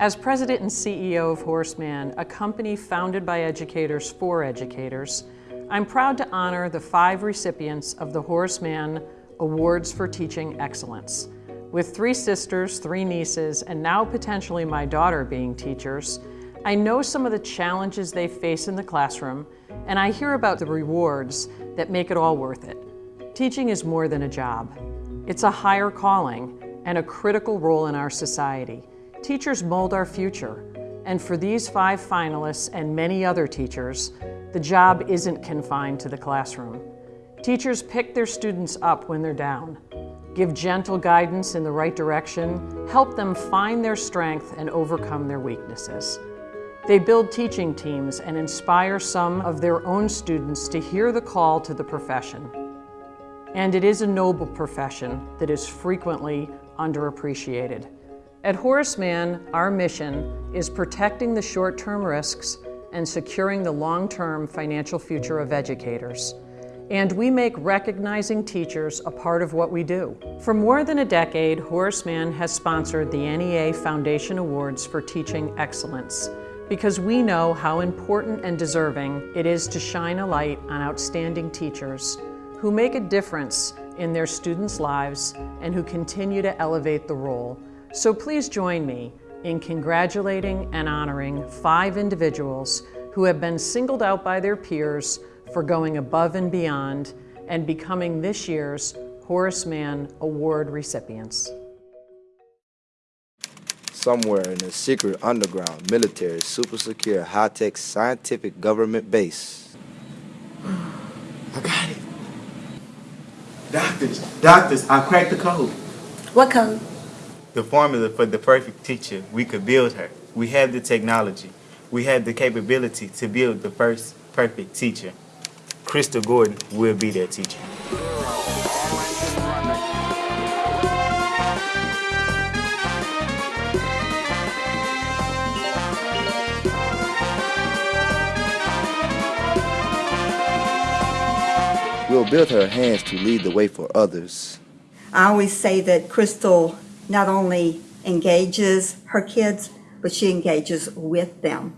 As president and CEO of Horace Mann, a company founded by educators for educators, I'm proud to honor the five recipients of the Horace Mann Awards for Teaching Excellence. With three sisters, three nieces, and now potentially my daughter being teachers, I know some of the challenges they face in the classroom, and I hear about the rewards that make it all worth it. Teaching is more than a job. It's a higher calling and a critical role in our society. Teachers mold our future, and for these five finalists and many other teachers, the job isn't confined to the classroom. Teachers pick their students up when they're down, give gentle guidance in the right direction, help them find their strength and overcome their weaknesses. They build teaching teams and inspire some of their own students to hear the call to the profession. And it is a noble profession that is frequently underappreciated. At Horace Mann, our mission is protecting the short-term risks and securing the long-term financial future of educators. And we make recognizing teachers a part of what we do. For more than a decade, Horace Mann has sponsored the NEA Foundation Awards for Teaching Excellence because we know how important and deserving it is to shine a light on outstanding teachers who make a difference in their students' lives and who continue to elevate the role. So please join me in congratulating and honoring five individuals who have been singled out by their peers for going above and beyond and becoming this year's Horace Mann Award recipients. Somewhere in a secret underground, military, super secure, high-tech, scientific government base. I got it. Doctors, doctors, I cracked the code. What code? The formula for the perfect teacher, we could build her. We have the technology. We have the capability to build the first perfect teacher. Crystal Gordon will be that teacher. We'll build her hands to lead the way for others. I always say that Crystal not only engages her kids, but she engages with them.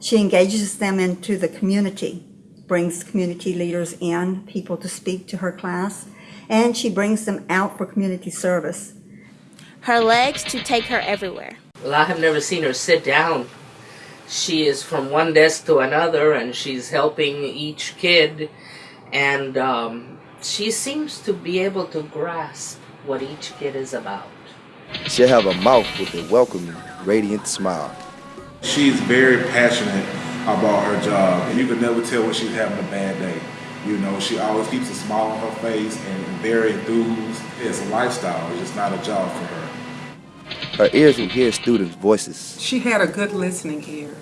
She engages them into the community, brings community leaders in, people to speak to her class, and she brings them out for community service. Her legs to take her everywhere. Well, I have never seen her sit down. She is from one desk to another and she's helping each kid and um, she seems to be able to grasp what each kid is about. She'll have a mouth with a welcoming, radiant smile. She's very passionate about her job, and you can never tell when she's having a bad day. You know, she always keeps a smile on her face and very enthused. It's a lifestyle, it's just not a job for her. Her ears will hear students' voices. She had a good listening ear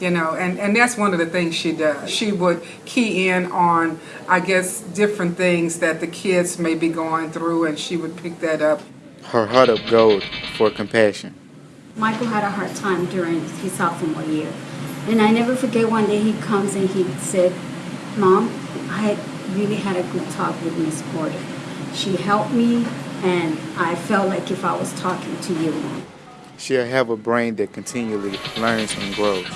you know, and, and that's one of the things she does. She would key in on, I guess, different things that the kids may be going through, and she would pick that up. Her heart of gold for compassion. Michael had a hard time during his sophomore year. And I never forget one day he comes and he said, Mom, I really had a good talk with Miss Porter. She helped me, and I felt like if I was talking to you, Mom. She'll have a brain that continually learns and grows.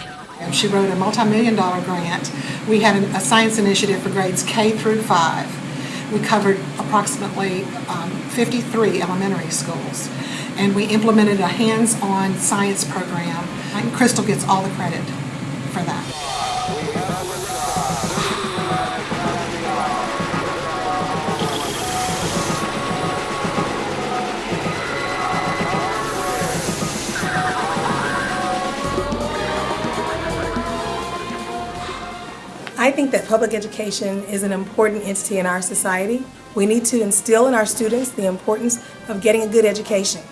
She wrote a multi-million dollar grant. We had a science initiative for grades K through 5. We covered approximately um, 53 elementary schools. And we implemented a hands-on science program. And Crystal gets all the credit for that. I think that public education is an important entity in our society. We need to instill in our students the importance of getting a good education.